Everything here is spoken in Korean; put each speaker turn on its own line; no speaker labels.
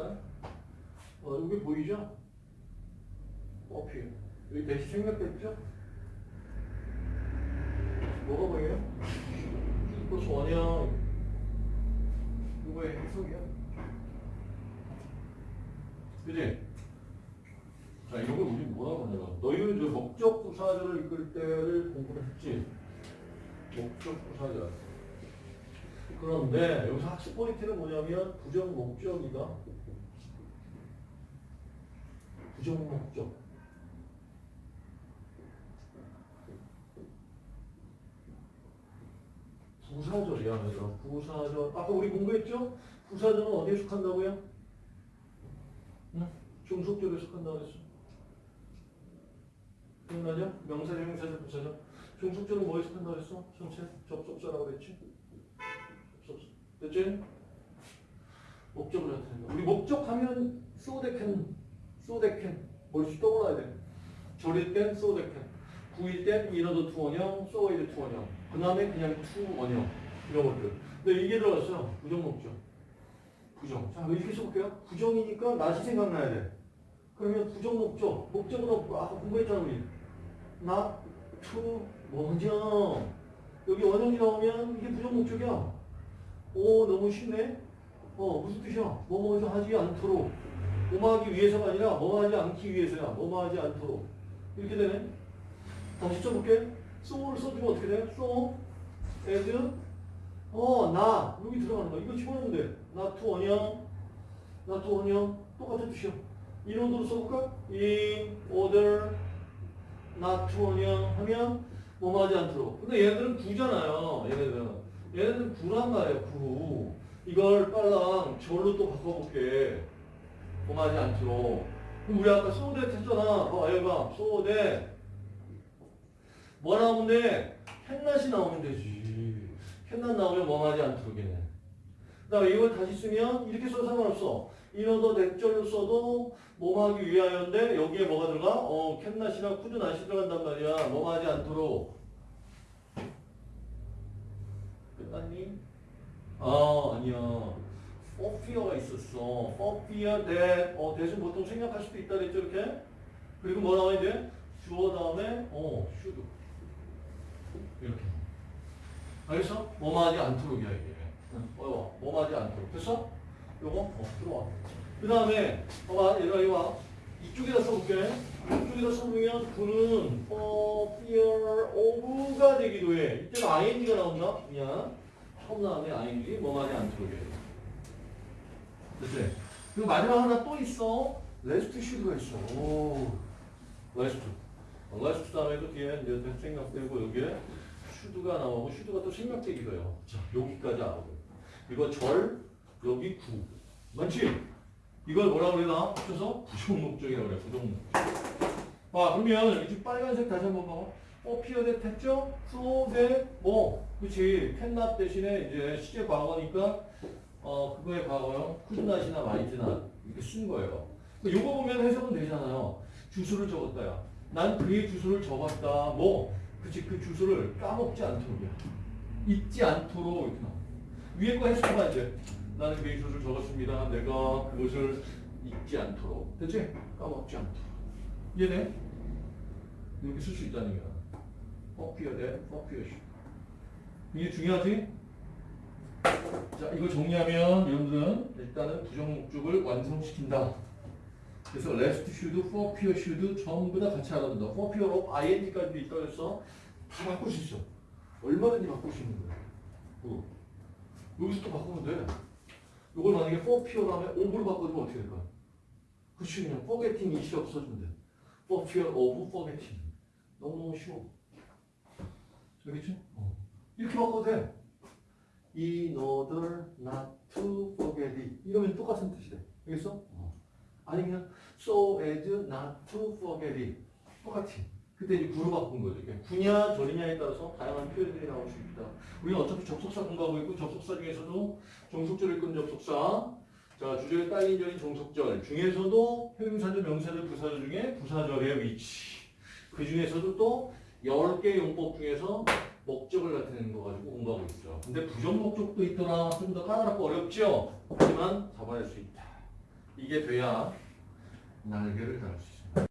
여기 보이죠? 어필. 여기 대시 생략됐죠? 뭐가 보여요? 플러스 원이야. 이거의 해석이야. 그지? 자, 이걸 우리 뭐라고 하냐. 너희는 저 목적 부사절을 이끌 때를 공부를 했지? 목적 부사절. 그런데 여기서 학습 포인트는 뭐냐면 부정 목적이다. 부정 목적. 부사절이야, 얘들아. 부사절. 아까 우리 공부했죠? 부사절은 어디에 속한다고요? 응? 중속절에 속한다고 했어. 기억나죠? 명사, 형용사절, 부사절. 종속절은 뭐에 속한다고 했어? 전체 접속사라고 그랬지? 접속사. 됐지? 목적을 나타낸다. 우리 목적하면 can, so that. 머릿수 떠올라야 돼. 절일 땐 so can. 구일 땐 이너도 투원형, 소이드 투원형. 그 다음에 그냥 to 원형. 이런 것들. 근데 이게 들어갔어요. 부정 목적. 부정. 자, 이렇게 써볼게요. 부정이니까 낫이 생각나야 돼. 그러면 부정 목적. 목적으로 아까 공부했잖아, 우리. not, to, 원형. 여기 원형이 나오면 이게 부정 목적이야. 오, 너무 쉽네? 어, 무슨 뜻이야? 뭐뭐 하지 않도록. 뭐뭐 하기 위해서가 아니라 뭐뭐 하지 않기 위해서야. 뭐뭐 하지 않도록. 이렇게 되네. 다시 써볼게. so를 써주면 어떻게 돼? so, as, 어, not. 여기 들어가는 거야. 이거 집어넣으면 돼. 나 to 원형, 나 to 원형. 똑같은 뜻이야. 이론으로 써볼까? in order, not 원형 하면 뭐뭐 하지 않도록. 근데 얘네들은 구잖아요. 얘네들은. 얘네들은 구란 말이야, 구. 이걸 빨랑 절로 또 바꿔볼게. 뭐뭐 하지 않도록. 그럼 우리 아까 that 했잖아. 봐, 얘가 so that. 뭐 나오면 돼? 캔낫이 나오면 되지. 캔낫 나오면 뭐 하지 않도록이네. 이걸 다시 쓰면 이렇게 써도 상관없어. 이너더 넥절로 써도 뭐 하기 위하여인데 여기에 뭐가 들어가? 어, 캔낫이나 쿠드낫이 들어간단 말이야. 뭐 하지 않도록. 끝났니? 아, 아니야. For fear가 있었어. for fear that. 어, 대신 보통 생략할 수도 있다 그랬죠, 이렇게? 그리고 뭐 나와야 돼? 주어 다음에, 어, should. 이렇게. 알겠어? 뭐하지 않도록이야 이게. 어, 뭐하지 않도록. 됐어? 요거 어, 들어와. 그 다음에 봐봐 얘가 이거 봐. 이쪽에다 써볼게. 이쪽에다 써보면 그는 for fear of가 되기도 해. 이때는 ing가 나온다. 미안. 처음 나오네 ing. 뭐하지 않도록이야. 됐지? 그리고 마지막 하나 또 있어. rest should가 있어. 오. lest. lest 다음에도 뒤에 이제 생각되고 여기에 should가 나오고 should가 또 생략되기도 해요. 자, 여기까지 알아보요. 이거 절, 여기 구. 맞지? 이걸 뭐라 그러나? 합쳐서 부정 목적이라고 그래. 부정 목적. 아, 그러면 여기 빨간색 다시 한번 봐봐. 어, 피어댓 했죠? so that 뭐, 그치. 캔납 대신에 이제 시제 과거니까 어, 그거의 과거형 could not이나 might not 이렇게 쓴 거예요. 요거 보면 해석은 되잖아요. 주소를 적었다야. 난 그의 주소를 적었다. 뭐, 그치, 그 주소를 까먹지 않도록이야. 잊지 않도록 이렇게 나와. 위에 거 해석해봐, 이제. 나는 그의 주소를 적었습니다. 내가 그것을 잊지 않도록. 됐지? 까먹지 않도록. 이해돼? 이렇게 쓸 수 있다는 거야. 퍼피어 대 퍼피어시. 이게 중요하지? 자, 이거 정리하면 여러분들은 일단은 부정 목적을 완성시킨다. 그래서 rest should, for pure should 전부 다 같이 알아둔다. for pure of ing까지도 있다고 해서 다 바꿀 수 있어. 얼마든지 바꿀 수 있는 거야. 어. 여기서 또 바꾸면 돼. 이걸 만약에 for pure 다음에 of로 바꿔주면 어떻게 될까? 그치 그냥 forgetting 이시 없어지면 돼. for pure of forgetting. 너무너무 쉬워. 알겠지? 어. 이렇게 바꿔도 돼. In order not to forget it. 이러면 똑같은 뜻이 돼. 알겠어? 어. 아니 그냥 so as not to forget it. 똑같이. 그때 이제 구로 바꾼 거죠. 구냐 절이냐에 따라서 다양한 표현들이 나올 수 있다. 우리는 어차피 접속사 공부하고 있고 접속사 중에서도 종속절을 끈 접속사 자 주절에 딸린 절인 종속절 중에서도 형용사절, 명사절, 부사절 중에 부사절의 위치 그 중에서도 또 10개 용법 중에서 목적을 나타내는 거 가지고 공부하고 있어. 근데 부정 목적도 있더라. 좀 더 까다롭고 어렵죠? 하지만 잡아낼 수 있다. 이게 돼야 날개를 달을 수 있어요.